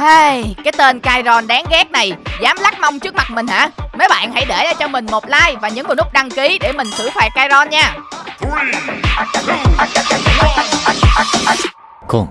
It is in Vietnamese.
Hey, cái tên Kyron đáng ghét này Dám lắc mông trước mặt mình hả? Mấy bạn hãy để cho mình một like Và nhấn vào nút đăng ký để mình xử phạt Kyron nha. Con